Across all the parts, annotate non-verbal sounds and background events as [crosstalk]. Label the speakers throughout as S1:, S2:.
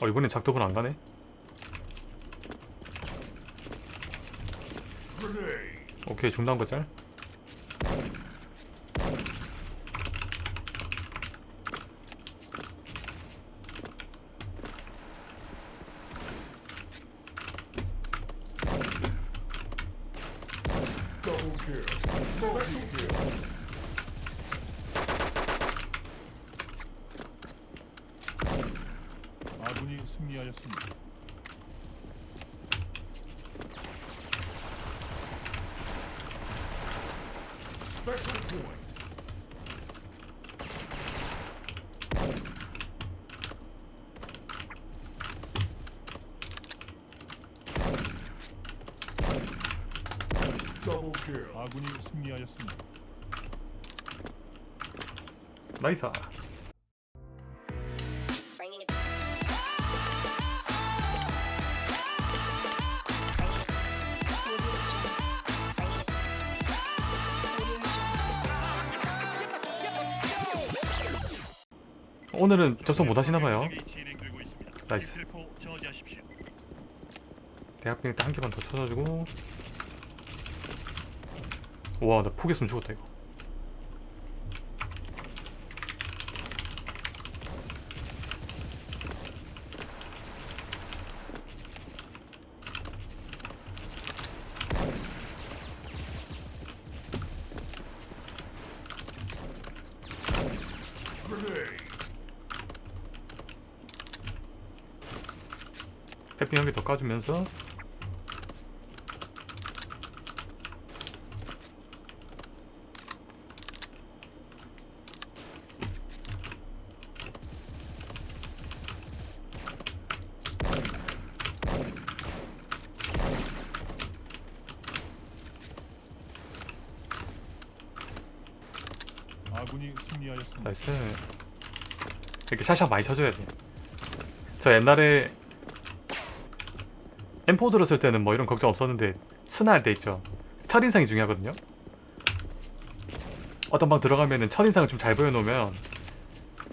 S1: 어 이번엔 작도분 안 가네. 오케이 중단 거 짤
S2: Double kill. Special kill.
S3: 아군이 승리하였습니다. 아군이 승리하였습니다.
S1: 나이스 오늘은 접속 못 하시나봐요
S4: 공격이 진행되고 있습니다.
S1: 나이스. 대학병 때한 개만 더 쳐줘주고 우와 나 포기했으면 죽었다 이거 해핑 한개 더 까주면서.
S3: 아군이 승리하였습니다.
S1: nice. 이렇게 샤샤 많이 쳐줘야 돼 저 옛날에 M4 들었을 때는 뭐 이런 걱정 없었는데 스나 할 때 있죠. 첫인상이 중요하거든요. 어떤 방 들어가면은 첫인상을 좀 잘 보여놓으면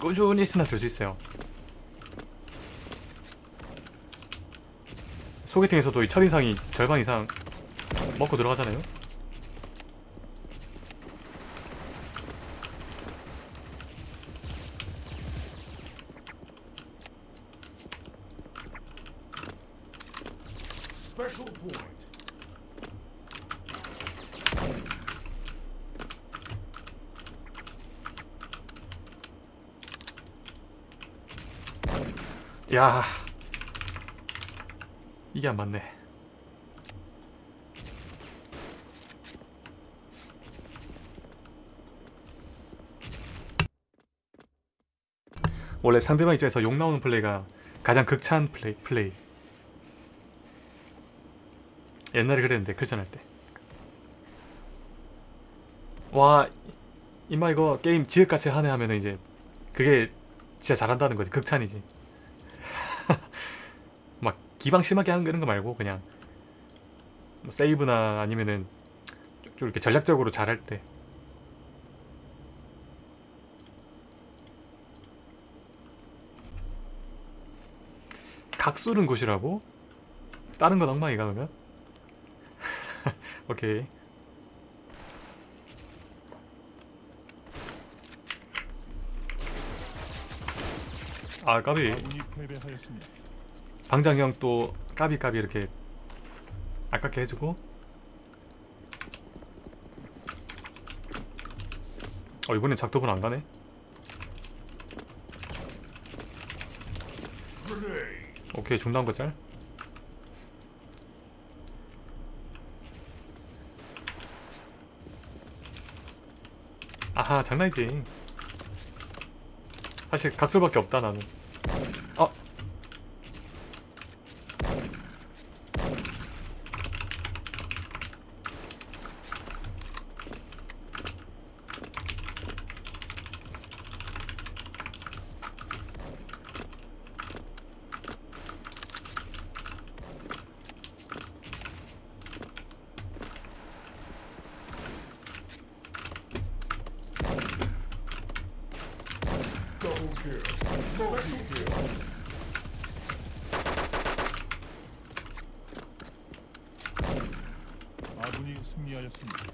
S1: 꾸준히 스나 들 수 있어요. 소개팅에서도 이 첫인상이 절반 이상 먹고 들어가잖아요
S2: Special point.
S1: 야. 이게 안 맞네. 원래 상대방 입장에서 욕 나오는 플레이가 가장 극찬 플레이 플레이. 옛날에 그랬는데 클전할 때와 임마 이거 게임 지읒같이 하네 하면은 이제 그게 진짜 잘한다는 거지. 극찬이지. 막 기방 심하게 하는 거 말고 그냥 뭐 세이브나 아니면은 좀- 좀 이렇게 전략적으로 잘할 때 각수른 곳이라고? 다른 건 엉망이가 그러면? [laughs] 오케이 아 까비 방장형 또 까비까비 이렇게 아깝게 해주고. 어 이번엔 작도분 안 가네.
S2: Grenade.
S1: 오케이 중단 거 짤. 아하 장난이지. 사실 각설밖에 없다 나는 어
S2: Double kill. Special
S3: 승리하였습니다.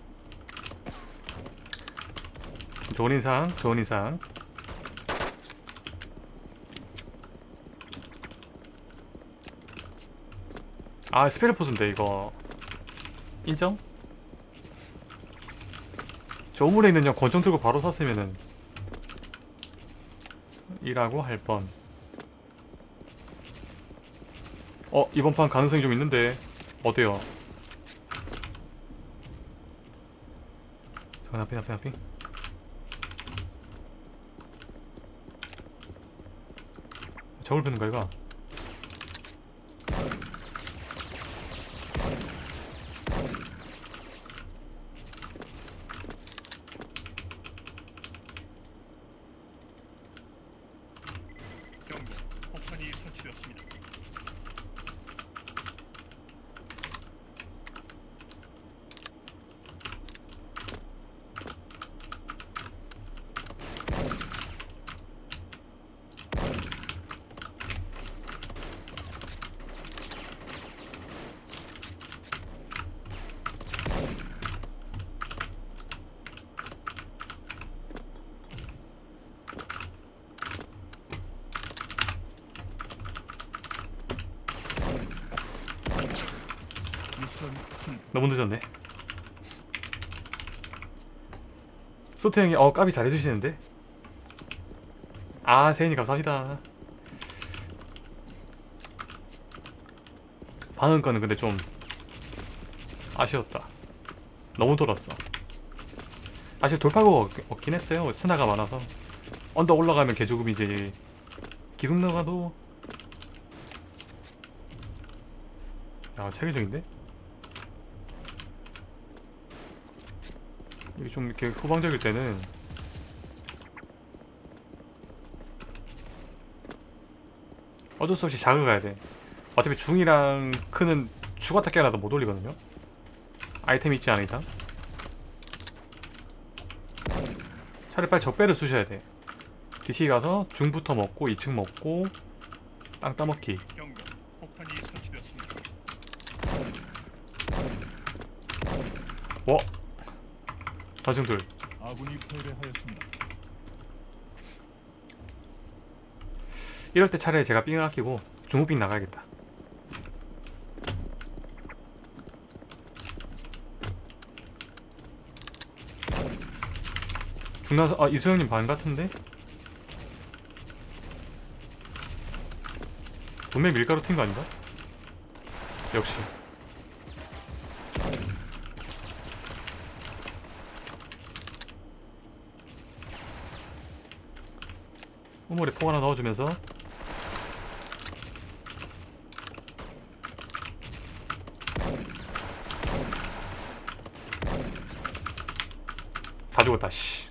S1: 좋은 인상 좋은 인상 아 스페르포스인데 이거 인정? 저물에 있는 형 권총 들고 바로 쐈으면은 이라고 할 뻔. 어 이번 판 가능성이 좀 있는데 어때요? 잠깐 앞에 앞에 앞에 저울 펴는 거야 이거?
S4: 경고. 폭탄이 설치되었습니다.
S3: 미션 실패.
S1: 너무 늦었네. 소태 형이 어 까비 잘해주시는데. 아 세인이 감사합니다. 방금 거는 근데 좀 아쉬웠다. 너무 돌았어. 사실 돌파구가 없- 없긴 했어요. 스나가 많아서 언덕 올라가면 개죽음이지. 기둥 나가도 야 체계적인데? 이게 좀 이렇게 후방적일 때는 어쩔 수 없이 작을 가야 돼. 어차피 중이랑 크는 죽었다 깨어나도 못 올리거든요. 아이템 있지 않은 이상. 차라리 빨리 적배를 쑤셔야 돼. DC 가서 중부터 먹고 2층 먹고 땅 따먹기.
S4: 경 다.
S1: 뭐? 다중들
S3: 아군이 패배하였습니다.
S1: 이럴 때 차라리 제가 삥을 아끼고 중후빙 나가야겠다. 중나서 아 이수영님 반 같은데? 분명 밀가루 튄 거 아닌가? 역시 우물에 폭 하나 넣어주면서. 다 죽었다 씨.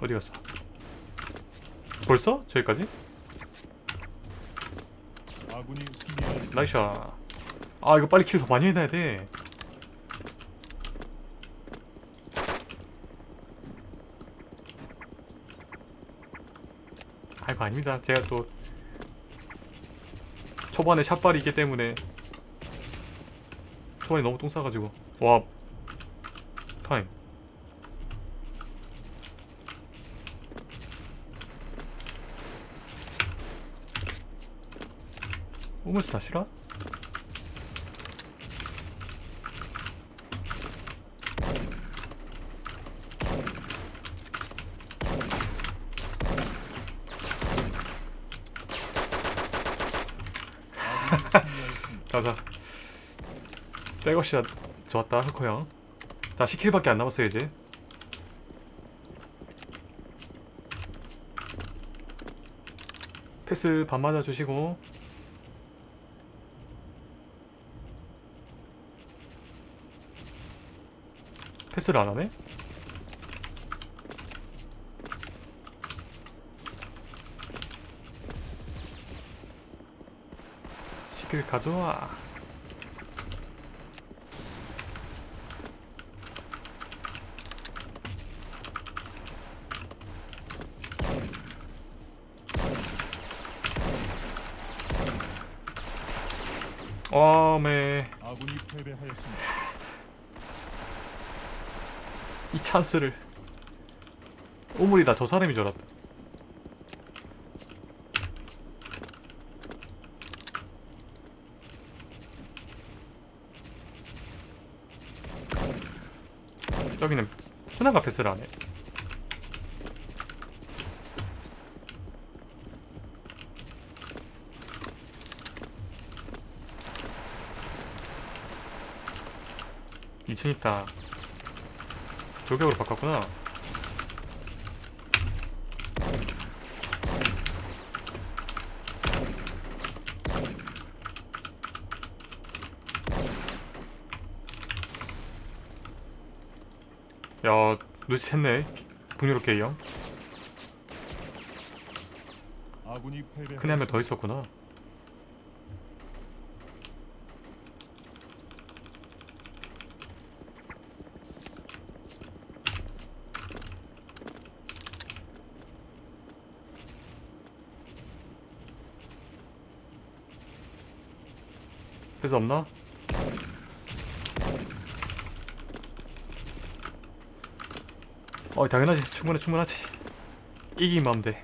S1: 어디 갔어? 벌써? 저기까지? 나이샤 아 이거 빨리 킬 더 많이 해놔야 돼 아이고 아닙니다. 제가 또 초반에 샷발이 있기 때문에 초반에 너무 똥 싸가지고. 와 타임. 우물수 다 싫어?
S3: 아군이 승리하였습니다.
S1: 가자 백업샷 좋았다 흑호 형 자 10킬밖에 안 남았어요 이제. 패스 반 맞아 주시고. 패스를 안 하네? 시킬 가져와 어메
S3: 아군이 패배하였습니다.
S1: 이 찬스를. 오물이다 저 사람이 저았다. 여기는 스나가 패스를 안해 2층 있다. 돌격으로 바꿨구나. 야 놓치셨네. 북유럽
S3: 이형.
S1: 큰애면 더 있었구나. 패스 없나? 어 당연하지 충분해 충분하지 이기면 하면 돼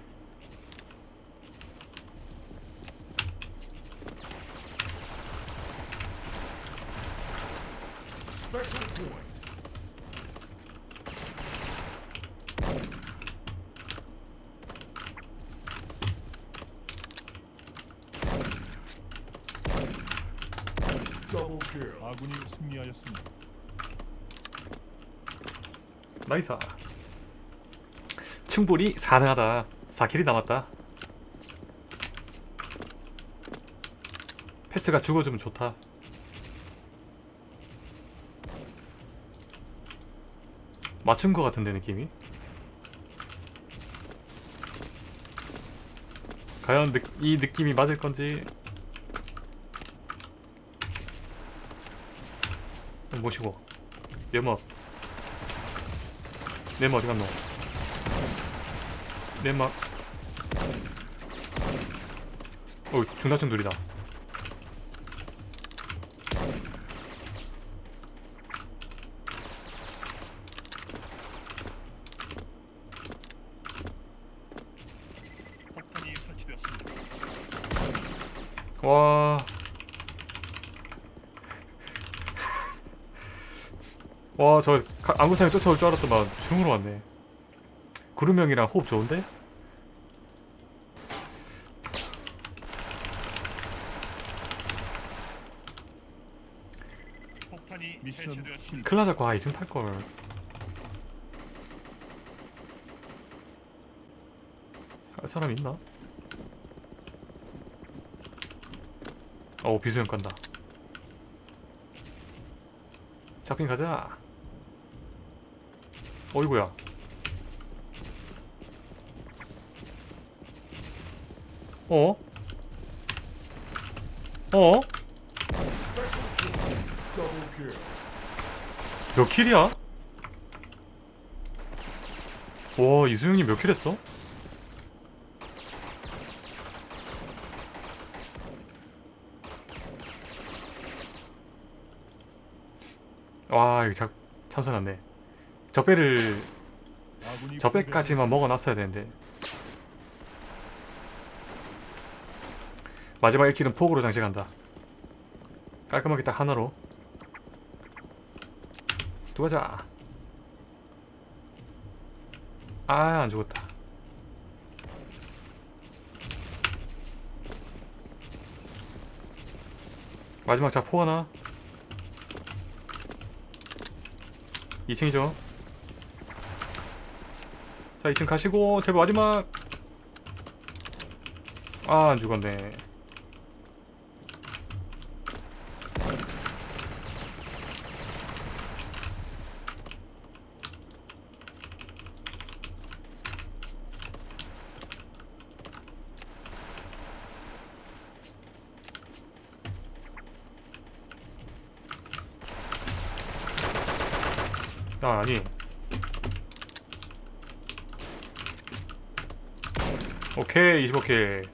S2: Special point. Double kill.
S3: 아군이 승리하였습니다.
S1: nice. 충분히 가능하다. 4kill이 남았다. 패스가 죽어주면 좋다. 맞춘 거 같은데 느낌이? 과연 느, 이 느낌이 맞을 건지 모시고. 연막 네모 어디 갔노? 네모 어 중단층 둘이다
S4: 폭탄이 설치되었습니다.
S1: 와. 와, 저 가- 안구상에 쫓아올 줄 알았더만 중으로 왔네. 구름형이랑 호흡 좋은데?
S4: 폭탄이
S3: 미션
S4: 해체되었습니다.
S1: 클라 잡고 아, 이승 탈걸. 할 사람 있나? 어, 비수형 간다. 잡힌 가자. 어이구야. 어? 어? 몇 킬이야? 와 이수영님 몇 킬 했어? 와 이거 자, 참선났네 적배를 적배까지만 먹어놨어야 되는데. 마지막 1킬은 폭으로 장식한다. 깔끔하게 딱 하나로. 두가자. 아 안죽었다. 마지막 자포 하나. 2층이죠 자 2층 가시고 제발 마지막. 아 안 죽었네. 아 아니 오케이 25킬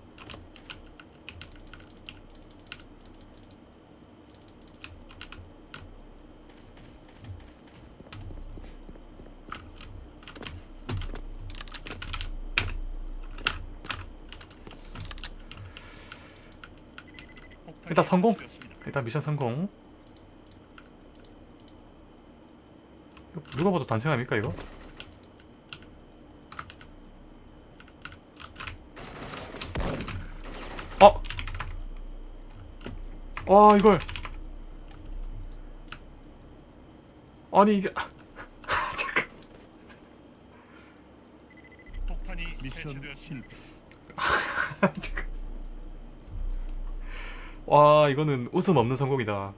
S1: 일단 성공? 일단 미션 성공. 누가 봐도 단체감입니까 이거? 와 이걸. 아니 이게 잠깐.
S4: 폭탄이
S3: 미션
S4: 해체되었습니다.
S1: 잠깐. 와 이거는 웃음 없는 성공이다